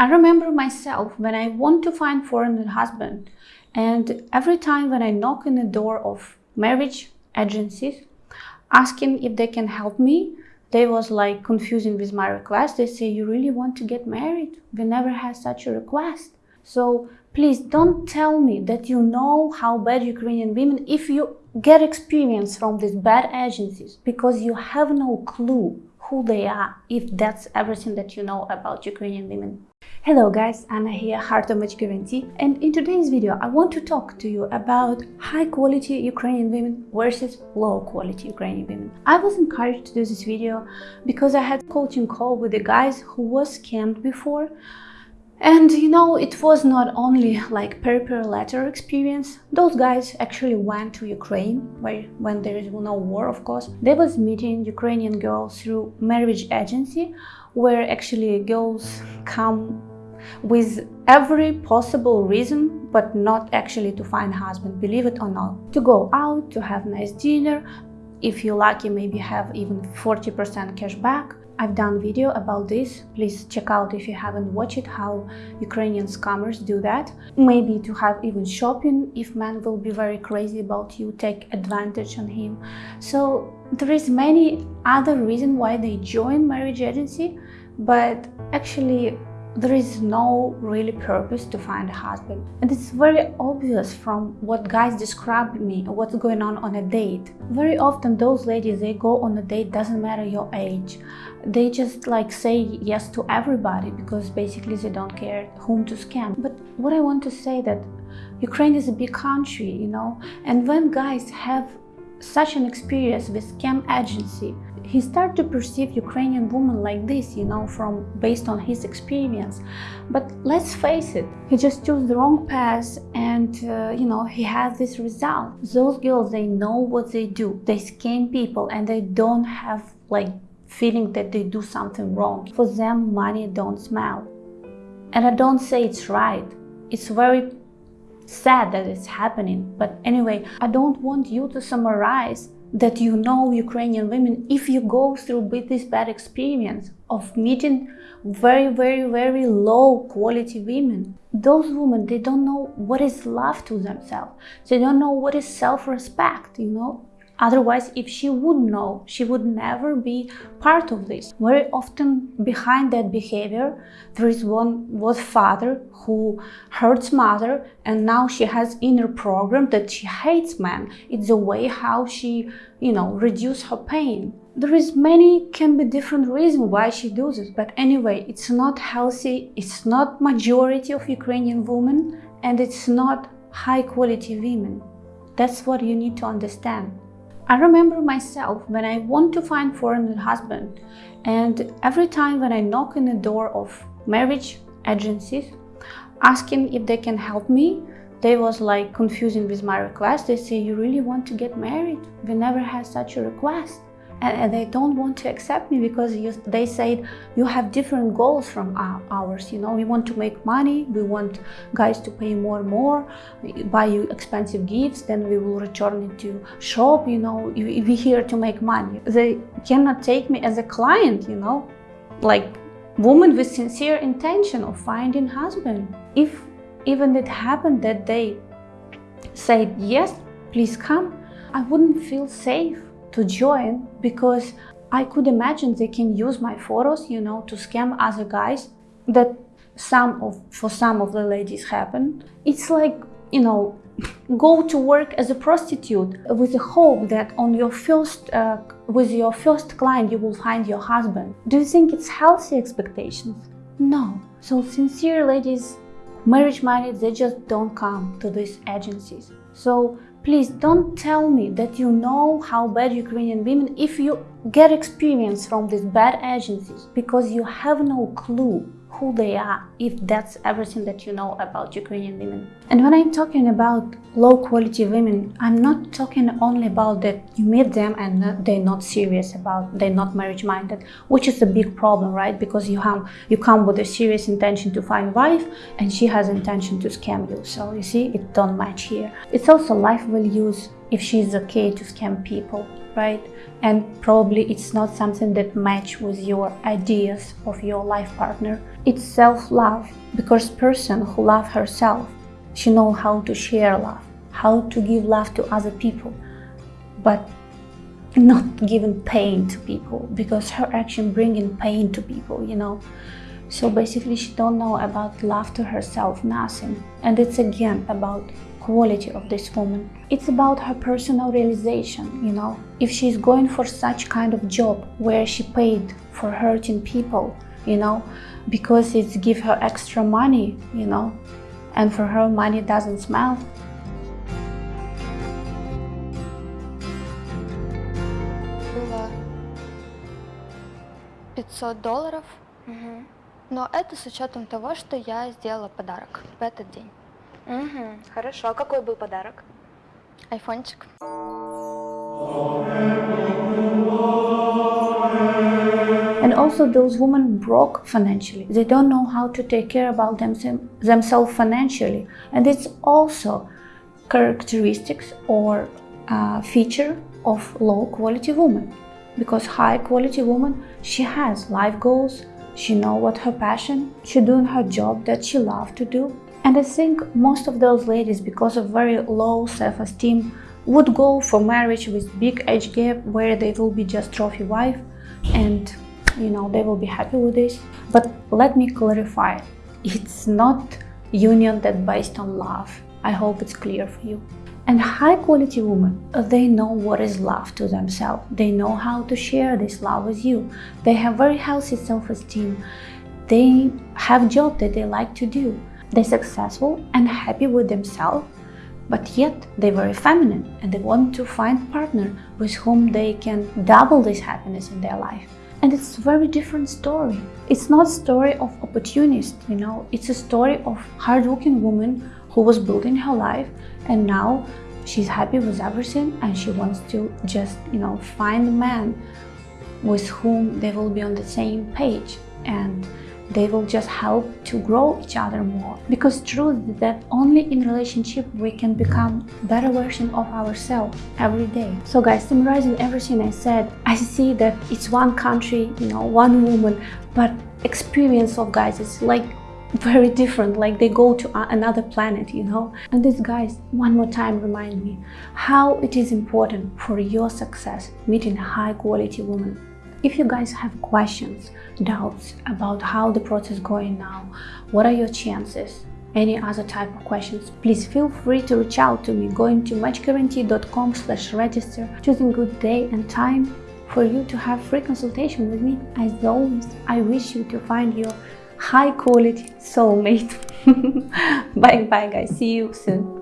I remember myself when I want to find foreign husband and every time when I knock on the door of marriage agencies asking if they can help me, they was like confusing with my request. They say, you really want to get married? We never had such a request. So please don't tell me that you know how bad Ukrainian women, if you get experience from these bad agencies, because you have no clue who they are, if that's everything that you know about Ukrainian women. Hello guys, Anna here, Heart of Match Guarantee and in today's video I want to talk to you about high quality Ukrainian women versus low quality Ukrainian women. I was encouraged to do this video because I had a coaching call with the guys who was scammed before and you know, it was not only like paper letter experience. Those guys actually went to Ukraine, where when there is no war, of course. They was meeting Ukrainian girls through marriage agency, where actually girls come with every possible reason, but not actually to find husband, believe it or not. To go out, to have nice dinner, if you're lucky, maybe have even 40% cash back. I've done video about this. Please check out if you haven't watched it, how Ukrainian scammers do that. Maybe to have even shopping if man will be very crazy about you, take advantage on him. So there is many other reason why they join marriage agency, but actually there is no really purpose to find a husband. And it's very obvious from what guys describe me, what's going on on a date. Very often those ladies, they go on a date, doesn't matter your age. They just like say yes to everybody because basically they don't care whom to scam. But what I want to say that Ukraine is a big country, you know, and when guys have such an experience with scam agency, he started to perceive Ukrainian women like this, you know, from based on his experience. But let's face it, he just chose the wrong path and, uh, you know, he has this result. Those girls, they know what they do. They scam people and they don't have like feeling that they do something wrong. For them, money don't smell. And I don't say it's right. It's very sad that it's happening. But anyway, I don't want you to summarize that you know Ukrainian women if you go through with this bad experience of meeting very, very, very low quality women. Those women, they don't know what is love to themselves. They don't know what is self-respect, you know. Otherwise, if she would know, she would never be part of this. Very often behind that behavior, there is one was father who hurts mother and now she has inner program that she hates men. It's a way how she, you know, reduce her pain. There is many can be different reasons why she does this, but anyway, it's not healthy, it's not majority of Ukrainian women and it's not high quality women. That's what you need to understand. I remember myself when I want to find foreign husband and every time when I knock on the door of marriage agencies asking if they can help me, they was like confusing with my request. They say, you really want to get married? We never had such a request and, they don't want to accept me because you, they said you have different goals from ours you know. We want to make money we want guys to pay more and more buy you expensive gifts then we will return it to shop you know. We're here to make money. They cannot take me as a client you know. Like woman with sincere intention of finding husband. If even it happened that they said yes please come i wouldn't feel safe to join because I could imagine they can use my photos, you know, to scam other guys that some of for some of the ladies happen. It's like, you know, go to work as a prostitute with the hope that on your first uh, with your first client you will find your husband. Do you think it's healthy expectations? No. So sincere ladies, marriage minded, they just don't come to these agencies. So Please don't tell me that you know how bad Ukrainian women if you get experience from these bad agencies because you have no clue who they are if that's everything that you know about Ukrainian women. And when I'm talking about low quality women, I'm not talking only about that you meet them and they're not serious about, they're not marriage minded, which is a big problem, right? Because you have, you come with a serious intention to find wife and she has intention to scam you. So you see, it don't match here. It's also life values if she's okay to scam people, right? And probably it's not something that match with your ideas of your life partner. It's self-love because person who love herself, she know how to share love, how to give love to other people, but not giving pain to people because her action bringing pain to people, you know. So basically she don't know about love to herself, nothing. And it's again about quality of this woman. It's about her personal realization, you know. If she's going for such kind of job where she paid for hurting people, you know, because it's give her extra money, you know, and for her money doesn't smell. Было 500 долларов, Мгм. но это с учетом того, что я сделала подарок в этот день. Мгм. Хорошо. А какой был подарок? Айфончик. And also those women broke financially. They don't know how to take care about them, themselves financially. And it's also characteristics or uh, feature of low quality woman. Because high quality woman, she has life goals, she know what her passion, she doing her job that she love to do. And I think most of those ladies, because of very low self-esteem, would go for marriage with big age gap where they will be just trophy wife and you know they will be happy with this. But let me clarify it's not union that based on love. I hope it's clear for you. And high quality women they know what is love to themselves. They know how to share this love with you. They have very healthy self-esteem. They have job that they like to do they're successful and happy with themselves but yet they're very feminine and they want to find partner with whom they can double this happiness in their life. And it's a very different story. It's not story of opportunist you know. It's a story of hardworking woman who was building her life and now she's happy with everything and she wants to just you know find a man with whom they will be on the same page. And they will just help to grow each other more. Because truth is that only in relationship we can become better version of ourselves every day. So guys summarizing everything i said i see that it's one country you know one woman but experience of guys is like very different. Like they go to another planet you know? And these guys one more time remind me how it is important for your success meeting a high quality women if you guys have questions, doubts about how the process going now, what are your chances, any other type of questions, please feel free to reach out to me going to matchguarantee.com slash register, choosing good day and time for you to have free consultation with me. As always, I wish you to find your high quality soulmate. bye bye guys, see you soon.